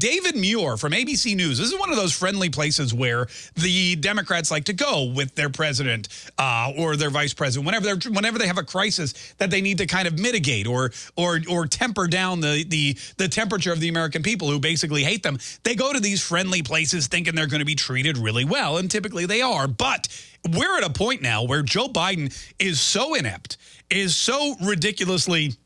David Muir from ABC News. This is one of those friendly places where the Democrats like to go with their president uh, or their vice president whenever they're whenever they have a crisis that they need to kind of mitigate or or or temper down the the the temperature of the American people who basically hate them. They go to these friendly places thinking they're going to be treated really well, and typically they are. But we're at a point now where Joe Biden is so inept, is so ridiculously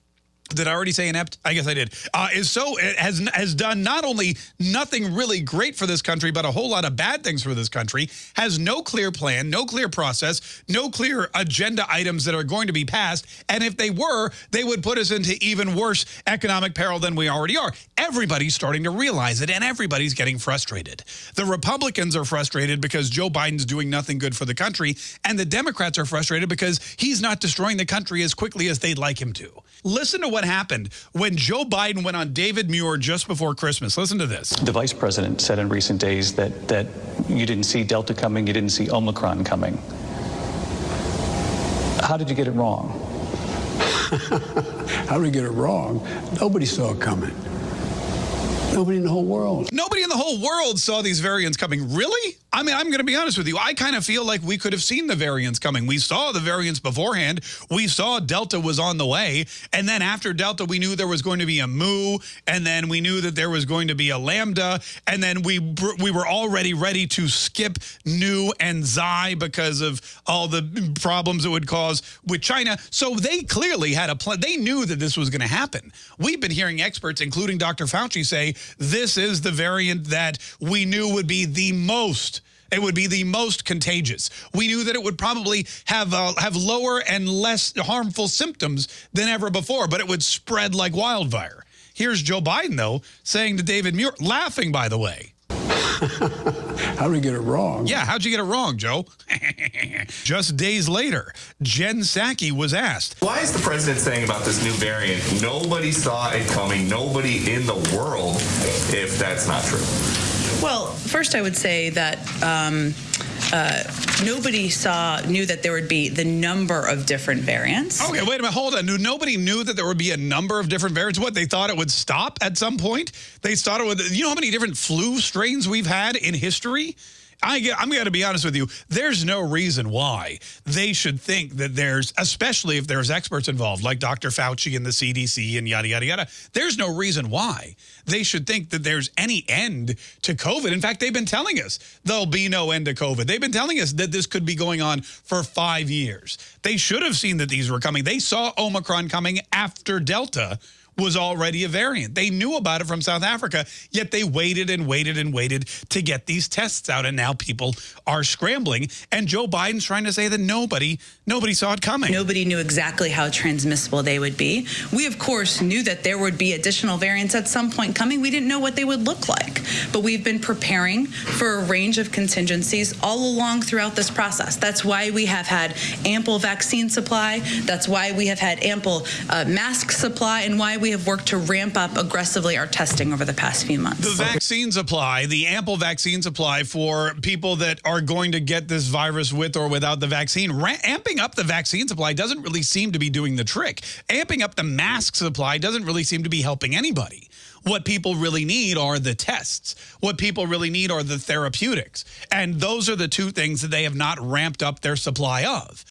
did I already say inept? I guess I did. Uh, is so has has done not only nothing really great for this country, but a whole lot of bad things for this country. Has no clear plan, no clear process, no clear agenda items that are going to be passed. And if they were, they would put us into even worse economic peril than we already are. Everybody's starting to realize it, and everybody's getting frustrated. The Republicans are frustrated because Joe Biden's doing nothing good for the country, and the Democrats are frustrated because he's not destroying the country as quickly as they'd like him to. Listen to what happened when Joe Biden went on David Muir just before Christmas. Listen to this. The vice president said in recent days that, that you didn't see Delta coming, you didn't see Omicron coming. How did you get it wrong? How did we get it wrong? Nobody saw it coming. Nobody in the whole world. Nobody in the whole world saw these variants coming. Really? I mean, I'm going to be honest with you. I kind of feel like we could have seen the variants coming. We saw the variants beforehand. We saw Delta was on the way. And then after Delta, we knew there was going to be a Mu. And then we knew that there was going to be a Lambda. And then we we were already ready to skip Nu and Xi because of all the problems it would cause with China. So they clearly had a plan. They knew that this was going to happen. We've been hearing experts, including Dr. Fauci, say this is the variant that we knew would be the most it would be the most contagious. We knew that it would probably have uh, have lower and less harmful symptoms than ever before, but it would spread like wildfire. Here's Joe Biden, though, saying to David Muir, laughing, by the way. How did we get it wrong? Yeah, how'd you get it wrong, Joe? Just days later, Jen Psaki was asked. Why is the president saying about this new variant, nobody saw it coming, nobody in the world, if that's not true? Well, first I would say that um, uh, nobody saw knew that there would be the number of different variants. Okay, wait a minute, hold on. Nobody knew that there would be a number of different variants. What they thought it would stop at some point? They thought it would. You know how many different flu strains we've had in history? I get, I'm going to be honest with you. There's no reason why they should think that there's, especially if there's experts involved, like Dr. Fauci and the CDC and yada, yada, yada. There's no reason why they should think that there's any end to COVID. In fact, they've been telling us there'll be no end to COVID. They've been telling us that this could be going on for five years. They should have seen that these were coming. They saw Omicron coming after Delta was already a variant. They knew about it from South Africa, yet they waited and waited and waited to get these tests out. And now people are scrambling. And Joe Biden's trying to say that nobody, nobody saw it coming. Nobody knew exactly how transmissible they would be. We, of course, knew that there would be additional variants at some point coming. We didn't know what they would look like. But we've been preparing for a range of contingencies all along throughout this process. That's why we have had ample vaccine supply. That's why we have had ample uh, mask supply and why we have worked to ramp up aggressively our testing over the past few months. The vaccines supply, the ample vaccine supply for people that are going to get this virus with or without the vaccine, amping up the vaccine supply doesn't really seem to be doing the trick. Amping up the mask supply doesn't really seem to be helping anybody. What people really need are the tests. What people really need are the therapeutics. And those are the two things that they have not ramped up their supply of.